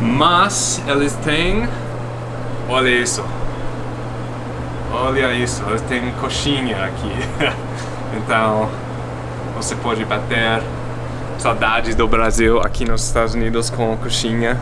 Mas eles têm... Olha isso. Olha isso, eles têm coxinha aqui. então, você pode bater saudades do Brasil aqui nos Estados Unidos com coxinha.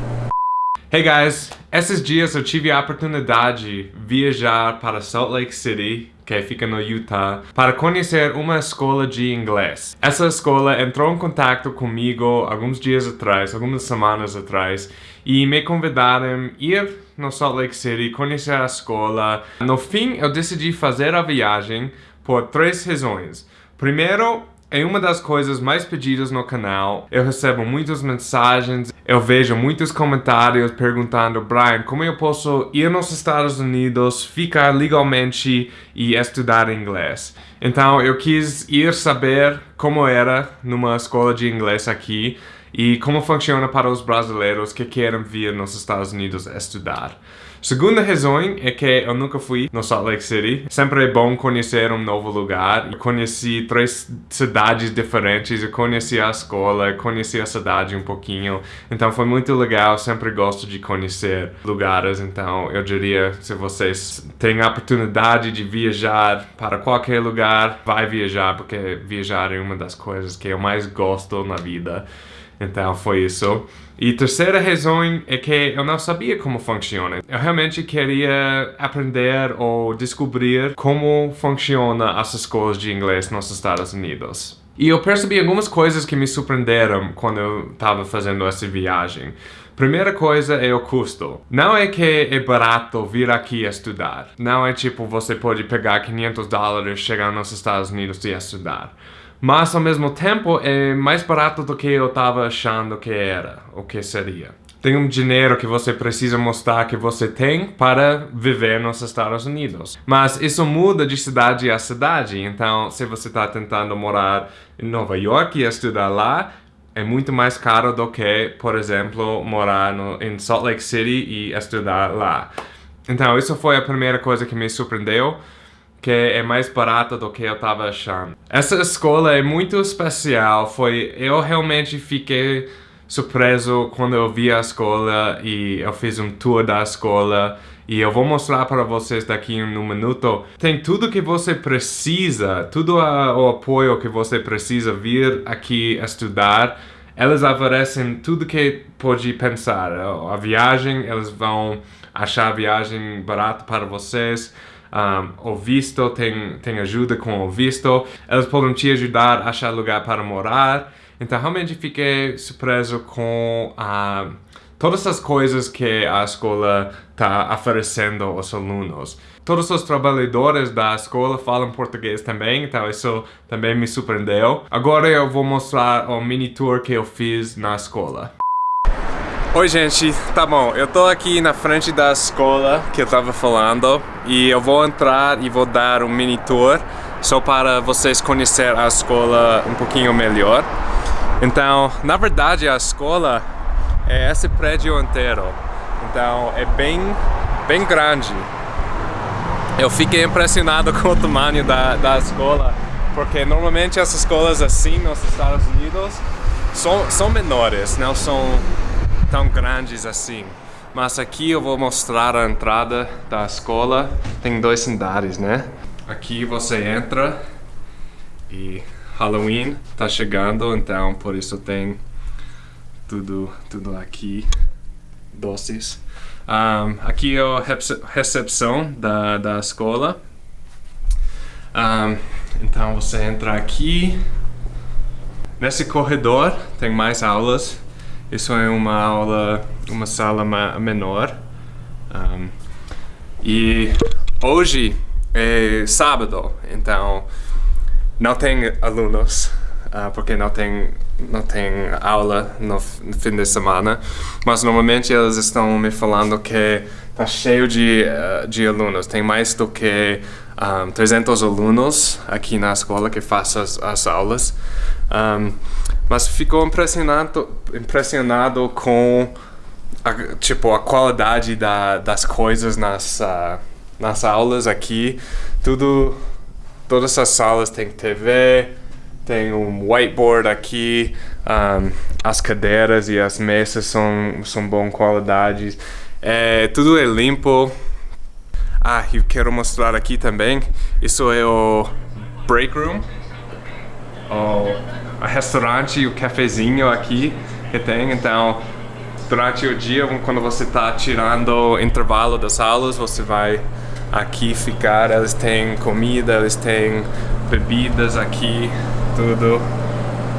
Hey guys, esses dias eu tive a oportunidade de viajar para Salt Lake City, que fica no Utah, para conhecer uma escola de inglês. Essa escola entrou em contato comigo alguns dias atrás, algumas semanas atrás, e me convidaram ir no Salt Lake City, conhecer a escola. No fim, eu decidi fazer a viagem por três razões. Primeiro, é uma das coisas mais pedidas no canal. Eu recebo muitas mensagens, eu vejo muitos comentários perguntando Brian, como eu posso ir nos Estados Unidos, ficar legalmente e estudar inglês? Então eu quis ir saber como era numa escola de inglês aqui e como funciona para os brasileiros que querem vir nos Estados Unidos estudar. Segunda razão é que eu nunca fui no Salt Lake City. Sempre é bom conhecer um novo lugar. Eu conheci três cidades diferentes, eu conheci a escola, conheci a cidade um pouquinho. Então foi muito legal, sempre gosto de conhecer lugares. Então eu diria, se vocês têm a oportunidade de viajar para qualquer lugar, vai viajar, porque viajar é uma das coisas que eu mais gosto na vida. Então foi isso. E terceira razão é que eu não sabia como funciona. Eu realmente queria aprender ou descobrir como funciona as escolas de inglês nos Estados Unidos. E eu percebi algumas coisas que me surpreenderam quando eu estava fazendo essa viagem. Primeira coisa é o custo. Não é que é barato vir aqui estudar. Não é tipo você pode pegar 500 dólares, chegar nos Estados Unidos e estudar. Mas ao mesmo tempo é mais barato do que eu estava achando que era, ou que seria. Tem um dinheiro que você precisa mostrar que você tem para viver nos Estados Unidos. Mas isso muda de cidade a cidade, então se você está tentando morar em Nova York e estudar lá, é muito mais caro do que, por exemplo, morar no, em Salt Lake City e estudar lá. Então, isso foi a primeira coisa que me surpreendeu que é mais barata do que eu estava achando. Essa escola é muito especial, foi... Eu realmente fiquei surpreso quando eu vi a escola e eu fiz um tour da escola e eu vou mostrar para vocês daqui em um minuto. Tem tudo que você precisa, tudo a, o apoio que você precisa vir aqui estudar. Eles oferecem tudo que pode pensar. A viagem, eles vão achar a viagem barata para vocês um, o visto, tem, tem ajuda com o visto, eles podem te ajudar a achar lugar para morar. Então realmente fiquei surpreso com uh, todas as coisas que a escola está oferecendo aos alunos. Todos os trabalhadores da escola falam português também, então isso também me surpreendeu. Agora eu vou mostrar o mini tour que eu fiz na escola. Oi gente, tá bom, eu tô aqui na frente da escola que eu tava falando e eu vou entrar e vou dar um mini tour só para vocês conhecer a escola um pouquinho melhor. Então, na verdade a escola é esse prédio inteiro, então é bem, bem grande. Eu fiquei impressionado com o tamanho da, da escola, porque normalmente as escolas assim nos Estados Unidos são, são menores, não são tão grandes assim. Mas aqui eu vou mostrar a entrada da escola. Tem dois andares, né? Aqui você entra e Halloween tá chegando, então por isso tem tudo, tudo aqui, doces. Um, aqui é a recepção da, da escola. Um, então você entra aqui. Nesse corredor tem mais aulas isso é uma aula, uma sala menor. Um, e hoje é sábado, então não tem alunos, uh, porque não tem, não tem aula no, fim de semana. Mas normalmente eles estão me falando que está cheio de, uh, de alunos. Tem mais do que um, 300 alunos aqui na escola que fazem as, as aulas. Um, mas ficou impressionado, impressionado com a, tipo, a qualidade da, das coisas nas, uh, nas aulas aqui. Tudo, todas as salas têm TV, Tem um whiteboard aqui, um, as cadeiras e as mesas são, são bom qualidade. É, tudo é limpo. Ah, eu quero mostrar aqui também. Isso é o break room. O, restaurante o cafezinho aqui que tem. Então, durante o dia, quando você está tirando o intervalo das aulas, você vai aqui ficar. Eles têm comida, eles têm bebidas aqui tudo.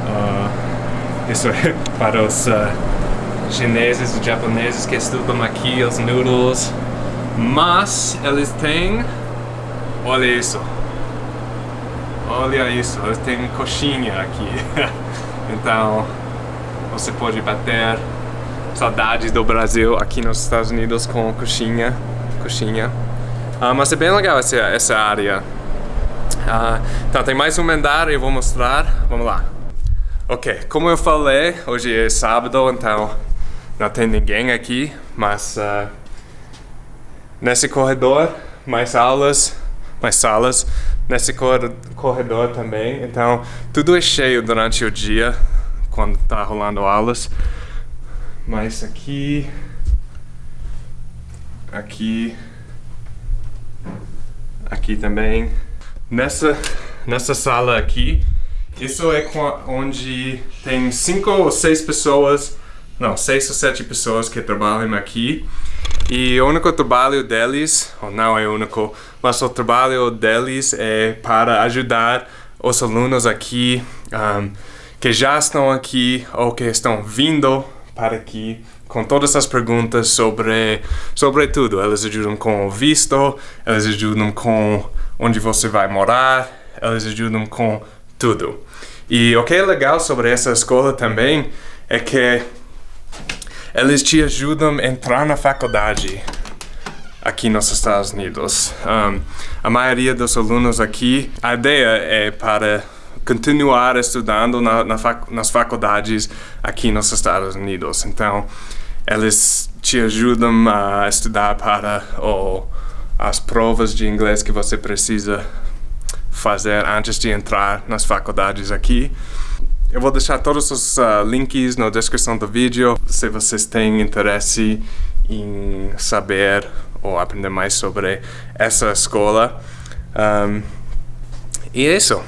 Uh, isso é para os uh, chineses e japoneses que estudam aqui os noodles. Mas eles têm... Olha isso. Olha isso, eles têm coxinha aqui. então, você pode bater saudades do Brasil aqui nos Estados Unidos com coxinha. coxinha. Uh, mas é bem legal essa, essa área. Uh, então tem mais um andar eu vou mostrar. Vamos lá. Ok, como eu falei, hoje é sábado, então não tem ninguém aqui, mas uh, nesse corredor, mais aulas, mais salas, nesse corredor também, então tudo é cheio durante o dia, quando tá rolando aulas. Mas aqui, aqui, aqui também. Nessa, nessa sala aqui, isso é onde tem cinco ou seis pessoas, não, seis ou sete pessoas que trabalham aqui. E o único trabalho deles, ou não é o único, mas o trabalho deles é para ajudar os alunos aqui um, que já estão aqui ou que estão vindo para aqui com todas as perguntas sobre, sobre tudo. Eles ajudam com o visto, eles ajudam com onde você vai morar, eles ajudam com tudo. E o que é legal sobre essa escola também é que eles te ajudam a entrar na faculdade aqui nos Estados Unidos. Um, a maioria dos alunos aqui, a ideia é para continuar estudando na, na fac, nas faculdades aqui nos Estados Unidos. Então, eles te ajudam a estudar para o as provas de inglês que você precisa fazer antes de entrar nas faculdades aqui. Eu vou deixar todos os uh, links na descrição do vídeo se vocês têm interesse em saber ou aprender mais sobre essa escola. Um, e é isso.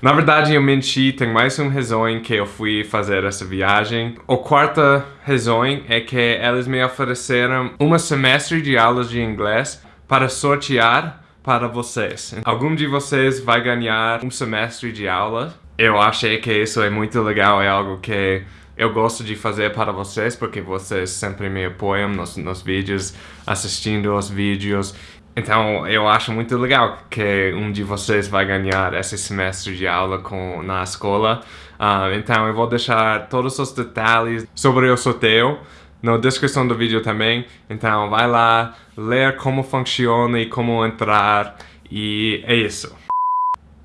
Na verdade, eu menti, tem mais um razão que eu fui fazer essa viagem. A quarta razão é que eles me ofereceram um semestre de aulas de inglês para sortear para vocês. Algum de vocês vai ganhar um semestre de aula. Eu achei que isso é muito legal, é algo que eu gosto de fazer para vocês, porque vocês sempre me apoiam nos, nos vídeos, assistindo os vídeos. Então, eu acho muito legal que um de vocês vai ganhar esse semestre de aula com, na escola. Uh, então, eu vou deixar todos os detalhes sobre o sorteio na descrição do vídeo também. Então, vai lá, ler como funciona e como entrar. E é isso.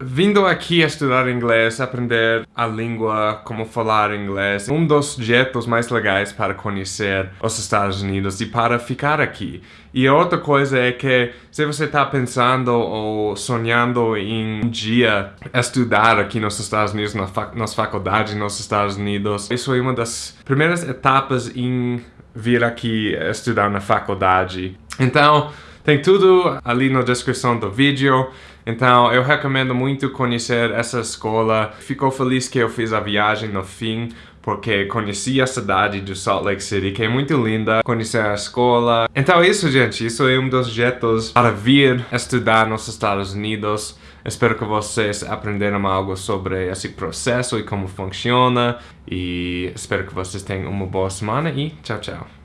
Vindo aqui a estudar inglês, aprender a língua, como falar inglês, um dos jeitos mais legais para conhecer os Estados Unidos e para ficar aqui. E outra coisa é que se você está pensando ou sonhando em um dia estudar aqui nos Estados Unidos, nas faculdades nos Estados Unidos, isso é uma das primeiras etapas em vir aqui estudar na faculdade. Então, tem tudo ali na descrição do vídeo. Então, eu recomendo muito conhecer essa escola. Ficou feliz que eu fiz a viagem no fim, porque conheci a cidade de Salt Lake City, que é muito linda, conhecer a escola. Então é isso, gente. Isso é um dos jeitos para vir estudar nos Estados Unidos. Espero que vocês aprenderam algo sobre esse processo e como funciona. E espero que vocês tenham uma boa semana e tchau, tchau.